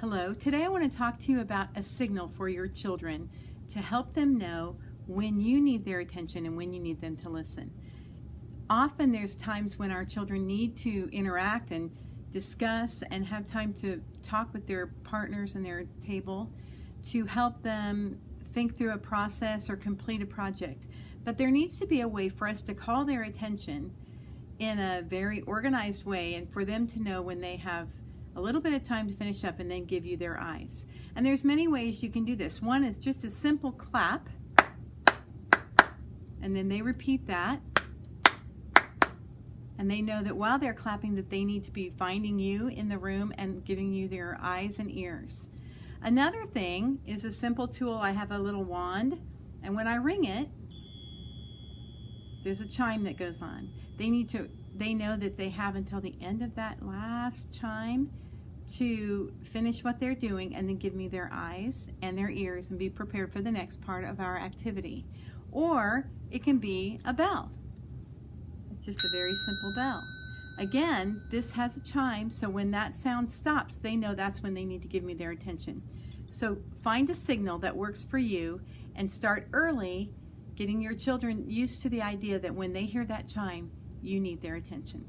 Hello, today I want to talk to you about a signal for your children to help them know when you need their attention and when you need them to listen. Often there's times when our children need to interact and discuss and have time to talk with their partners and their table to help them think through a process or complete a project. But there needs to be a way for us to call their attention in a very organized way and for them to know when they have a little bit of time to finish up and then give you their eyes. And there's many ways you can do this. One is just a simple clap and then they repeat that and they know that while they're clapping that they need to be finding you in the room and giving you their eyes and ears. Another thing is a simple tool. I have a little wand and when I ring it there's a chime that goes on. They need to they know that they have until the end of that last chime to finish what they're doing and then give me their eyes and their ears and be prepared for the next part of our activity. Or it can be a bell. It's just a very simple bell. Again, this has a chime, so when that sound stops, they know that's when they need to give me their attention. So find a signal that works for you and start early getting your children used to the idea that when they hear that chime, you need their attention.